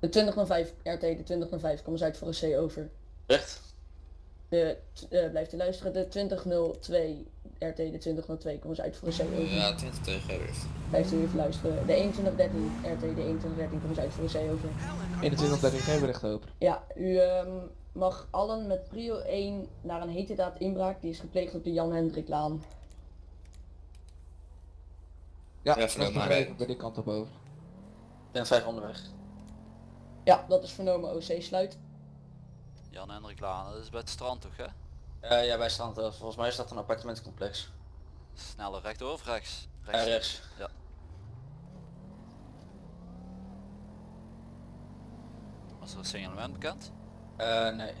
De 2005, RT, de 2005, kom eens uit voor een C over. Recht. De, eh, blijft u luisteren, de 2002, RT, de 2002, kom eens uit voor een C over. Ja, 20 tegen Everest. Blijft u even luisteren. De 2113, RT, de 2113, kom eens uit voor een C over. 21 daar geen bericht over. Ja, u ehm, mag allen met prio 1 naar een heterdaad inbraak die is gepleegd op de Jan Hendrik Laan. Ja, Ja, vernomen, maar- even bij die kant op over. Ben 5 onderweg. Ja, dat is vernomen OC sluit. Jan Hendrik Laan, dat is bij het strand toch hè? Eh, ja, bij Strand, eh, volgens mij is dat een appartementencomplex. Sneller rechtdoor of rechts? Rechts. rechts. Ja. Was er een signalement bekend? Eh, nee.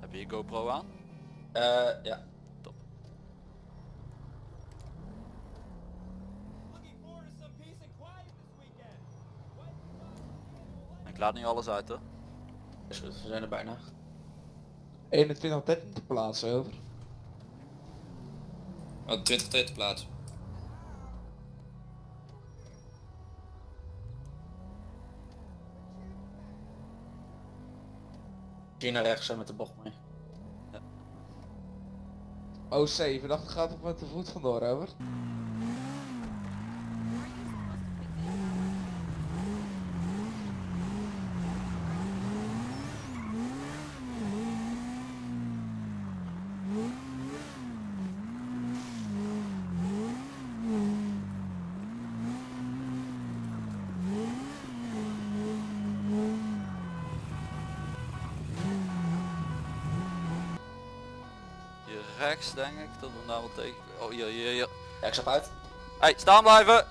Heb je je GoPro aan? Eh, ja. Laat nu alles uit hoor. Is goed, we zijn er bijna. 21 13 te plaatsen over. Oh, 20 tegen te plaatsen. Hier naar rechts en met de bocht mee. OC, verdachte gaat op met de voet vandoor over. Rechts denk ik, dat we hem daar wel tegen... Oh hier, hier, hier. Ja, ik stap uit. Hey, staan blijven!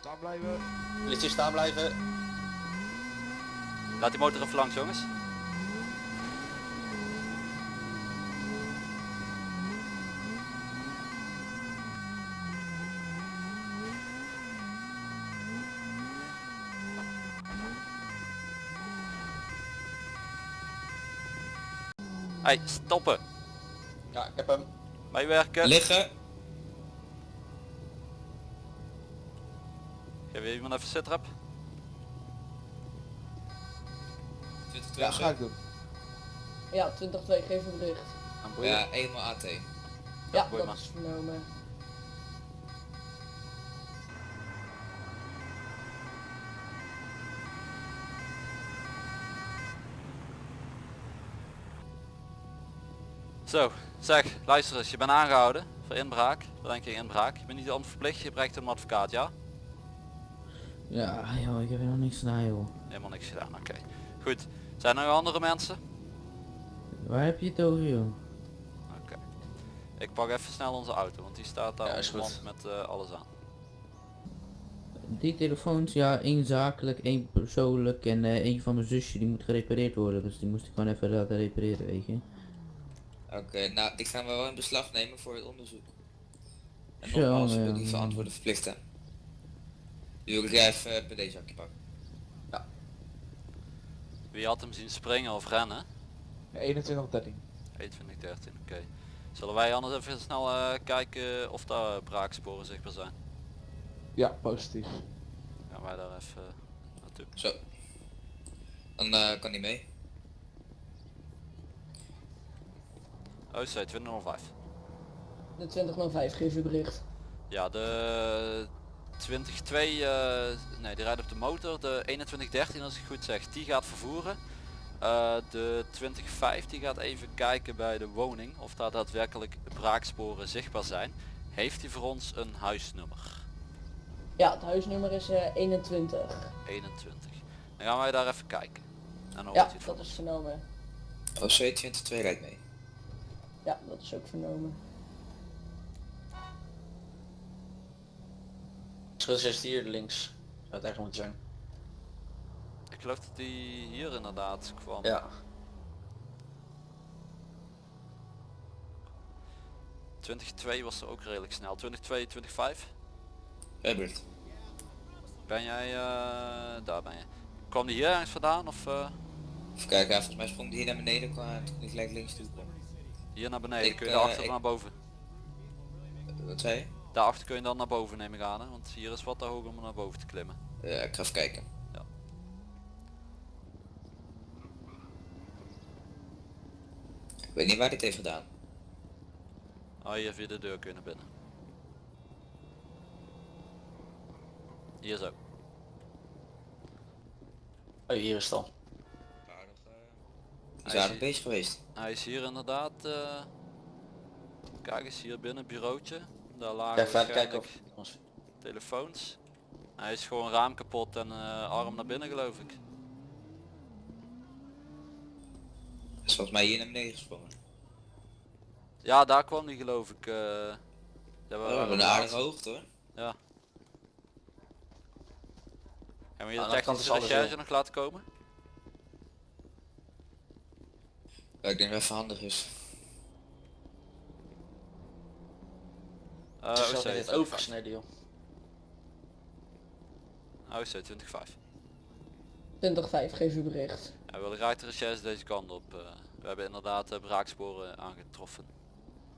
Staan blijven. Politie staan blijven. Laat die motor even langs jongens. Hey, stoppen! Ja, ik heb hem. Meewerken! Liggen. Geef je iemand even sitrap? 20 Ja, ga ik doen. Ja, 2002, geef een bericht. Ja, eenmaal AT. Ja, boei dat maar. is vernomen. Zo, zeg, luister eens, je bent aangehouden voor inbraak. Verdenking inbraak. Je bent niet onverplicht, je brengt een advocaat, ja? Ja, joh, ik heb er nog niks gedaan, joh. Helemaal niks gedaan, oké. Goed, zijn er nog andere mensen? Waar heb je het over, joh? Oké. Ik pak even snel onze auto, want die staat daar Ja, is goed. met eh, alles aan. Die telefoons, ja, één zakelijk, één persoonlijk en eh één van mijn zusje die moet gerepareerd worden. Dus die moest ik gewoon even laten repareren, weet je. Oké, nou, die gaan we wel in beslag nemen voor het onderzoek. En nogmaals, ja. wil die verantwoorden verplichten. Die wil ik even eh, bij deze zakje pakken. Wie had hem zien springen of rennen? 21 13. 21, 13, oké. Zullen wij anders even snel eh, kijken of daar braaksporen zichtbaar zijn? Ja, positief. Gaan wij daar even eh, naartoe. Zo. Dan eh, kan die mee. OC 2005. De 2005, geef uw bericht. Ja, de 22, eh, nee die rijdt op de motor. De 2113 als ik goed zeg, die gaat vervoeren. Eh, de 2005 die gaat even kijken bij de woning of daar daadwerkelijk braaksporen zichtbaar zijn. Heeft hij voor ons een huisnummer? Ja, het huisnummer is eh 21. 21. Dan gaan wij daar even kijken. En dan Ja, dat is ons. vernomen. OC 22 rijdt mee. Ja, dat is ook vernomen. Schuld is hier links. Zou het eigenlijk moeten zijn. geloof dat die hier inderdaad kwam. Ja. 22 was er ook redelijk snel. 22, 25. Herbert. Ben jij, eh, daar ben je. Kwam die hier ergens vandaan of eh, Even kijken, ja, volgens mij sprong die hier naar beneden qua toen ik gelijk links toe kwam. Hier naar beneden? Ik, kun je eh, daarachter ik- naar boven? Wat zei je? Daarachter kun je dan naar boven neem ik aan hè? Want hier is wat te hoog om naar boven te klimmen. Ja, ik ga even kijken. Ja. Ik weet niet waar dit heeft gedaan. Ah hier via de deur kun je naar binnen. Hier zo. Oh, hier is het al. Is Hij aardig is- bezig geweest. Hij is hier inderdaad. eh, Kijk eens hier binnen bureautje. Daar Ja, lagen kijken of... telefoons. Hij is gewoon raam kapot en eh, arm naar binnen geloof ik. Is volgens mij hier naar beneden gesprongen. Ja, daar kwam hij geloof ik. eh daar We waren hebben een aardige hoogte hoor. Ja. Gaan we hier de technische recherche nog laten komen? Ja, ik denk dat het even handig is. Uh, net 25. overgesneden joh. OC 25. 20-5, geef u bericht. Ja, we willen graag de recherche deze kant op. eh. we hebben inderdaad eh, braaksporen aangetroffen.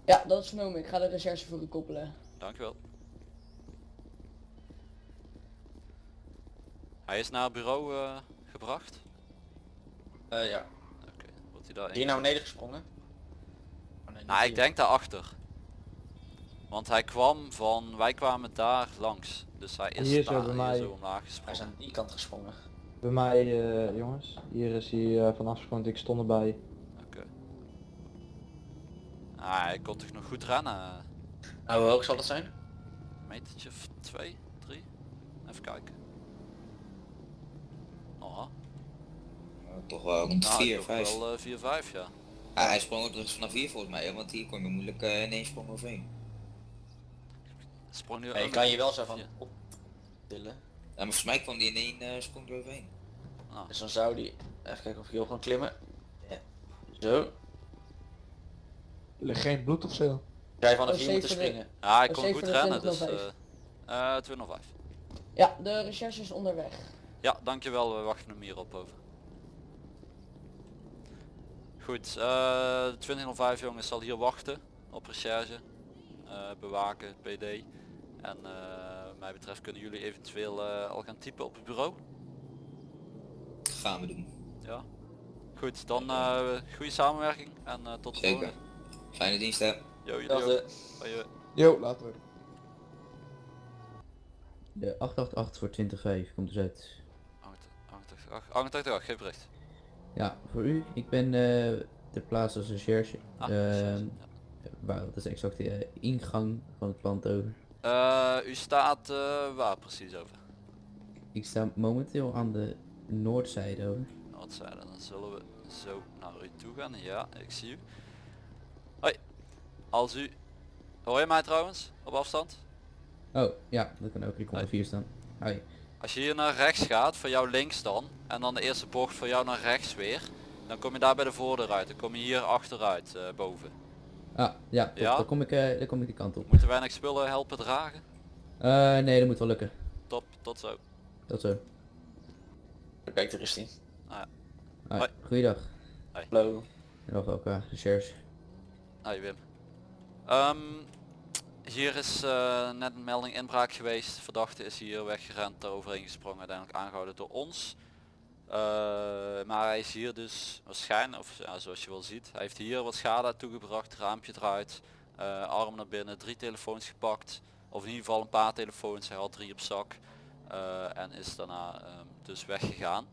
Ja, dat is vernomen. Ik ga de recherche voor u koppelen. Dankjewel. Hij is naar het bureau eh, gebracht. Eh, ja. Hij daar Hier naar beneden gesprongen? Oh, nee, Nou, ik denk daarachter. Want hij kwam van, wij kwamen daar langs. Dus hij is Hier zo daar bij mij. zo omlaag Hij is gesprongen. aan die kant gesprongen. Bij mij, eh, jongens. Hier is hij eh, vanaf gesprongen. Ik stond erbij. Oké. Ah, hij kon toch nog goed rennen. Nou, hoe hoog zal dat zijn? Een metertje of twee, drie. Even kijken. Oh, toch wel rond nou, 4, toch 5. wel 4, 5 ja. Ah, hij sprong ook dus vanaf hier volgens mij, want hier kon je moeilijk eh, in één sprong overheen. Sprong nu Ja, je kan je wel zo van Ja. optillen. Ja, maar volgens mij kwam die in één eh, sprong eroverheen. Ah, Dus dan zou die... Even kijken of ik hier kan klimmen. Ja. Zo. Er ligt geen bloed of zo. Jij vanaf hier moeten springen. Ja, hij Oh, kon goed 27.05. rennen, dus... eh eh 205. Ja, de recherche is onderweg. Ja, dankjewel. We wachten hem hier op over. Goed, eh 2005 jongens zal hier wachten op recherche, eh, bewaken, PD. En eh, wat mij betreft kunnen jullie eventueel eh, al gaan typen op het bureau. Gaan we doen. Ja. Goed, dan eh goede samenwerking en eh, tot de Zeker. volgende. Fijne dienst hè. Yo. Yo, later. De 888 voor 20.5 komt dus uit. 88, 88, geef bericht. Ja, voor u. Ik ben eh ter plaatse als recherche. Ah, Ehm, waar, dat is exact de eh, ingang van het pand over. Eh, u staat eh, waar precies over? Ik sta momenteel aan de noordzijde over. Dat? Dan zullen we zo naar u toe gaan. Ja, ik zie u. Hoi. Als u... Hoor je mij trouwens? Op afstand? Oh, ja, dat kan ook. Ik onder Hoi. 4 staan. Hoi. Als je hier naar rechts gaat, voor jou links dan, en dan de eerste bocht voor jou naar rechts weer, dan kom je daar bij de voordeur uit. Dan kom je hier achteruit, eh, boven. Ah, ja, top. Ja? Dan, kom ik, eh, dan kom ik die kant op. Moeten wij nog spullen helpen dragen? Eh, nee, dat moet wel lukken. Top, tot zo. Dat zo. Kijk, daar is die. Hoi. Hoi. Goeiedag. Hallo. Nog elkaar, recherche. Hoi Wim. Ehm, hier is eh, net een melding inbraak geweest. Verdachte is hier weggerend, daaroverheen gesprongen, uiteindelijk aangehouden door ons. Eh, maar hij is hier dus waarschijnlijk, of ja, zoals je wel ziet, hij heeft hier wat schade toegebracht, raampje eruit, eh, arm naar binnen, drie telefoons gepakt. Of in ieder geval een paar telefoons, hij had drie op zak. en is daarna ehm, dus weggegaan.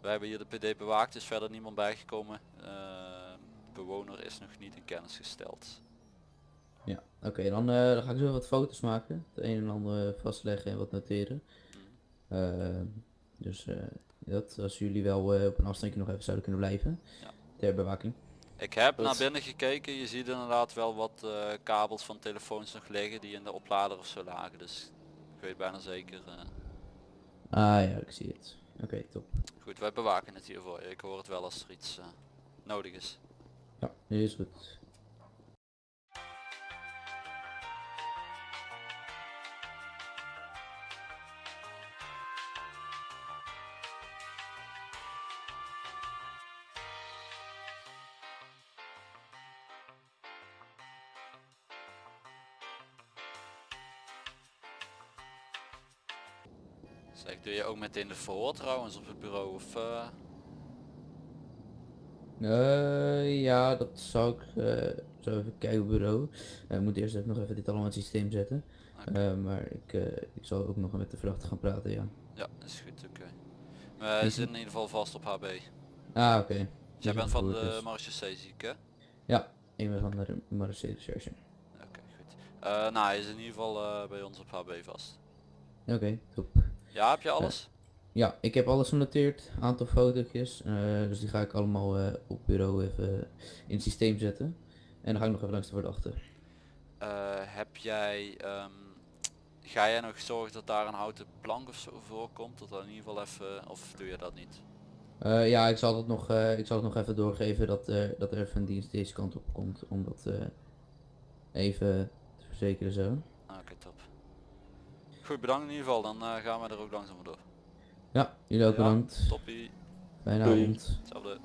We hebben hier de PD bewaakt, is verder niemand bijgekomen. Eh, de bewoner is nog niet in kennis gesteld. Oké, dan, eh, dan ga ik zo wat foto's maken. Het een en ander vastleggen en wat noteren. Eh, dus eh, dat, als jullie wel eh, op een afstandje nog even zouden kunnen blijven. Ja. Ter bewaking. Ik heb naar binnen gekeken, je ziet inderdaad wel wat kabels van telefoons nog liggen die in de oplader of zo lagen. Dus ik weet bijna zeker. Ah ja, ik zie het. oké, top. Goed, wij bewaken het hier voor je. Ik hoor het wel als er iets nodig is. Ja, is goed. Zeg, doe je ook meteen de verhoor trouwens op het bureau of... eh, Eh, ja, dat zou ik eh, zo even kijken op bureau. Ik moet eerst even nog even dit allemaal in het systeem zetten. Maar ik, ik zal ook nog met de verdachte gaan praten, ja. Ja, is goed, oké. Maar hij Is zit in ieder geval vast op HB. Ah, oké. Jij Dus bent van de is. marechaussee zie ik hè? Ja, ik ben van de Marseille Recherche. Oké, goed. Nou, hij is in ieder geval bij ons op HB vast. Oké, top. Ja, heb je alles? Ja, ik heb alles genoteerd, aantal fotootjes, eh, dus die ga ik allemaal eh, op bureau even in het systeem zetten. En dan ga ik nog even langs de verdachte. Eh, heb jij... ehm, ga jij nog zorgen dat daar een houten plank of zo voorkomt? Dat dat in ieder geval even... Of doe je dat niet? Eh, ja, ik zal het nog, eh, ik zal het nog even doorgeven dat, eh, dat er even een dienst deze kant op komt om dat eh, even te verzekeren zo. Oké, top. Goed, bedankt in ieder geval. Dan eh, gaan we er ook langzaam door. Ja, jullie ook Ja. bedankt. Toppie. Avond. Hetzelfde.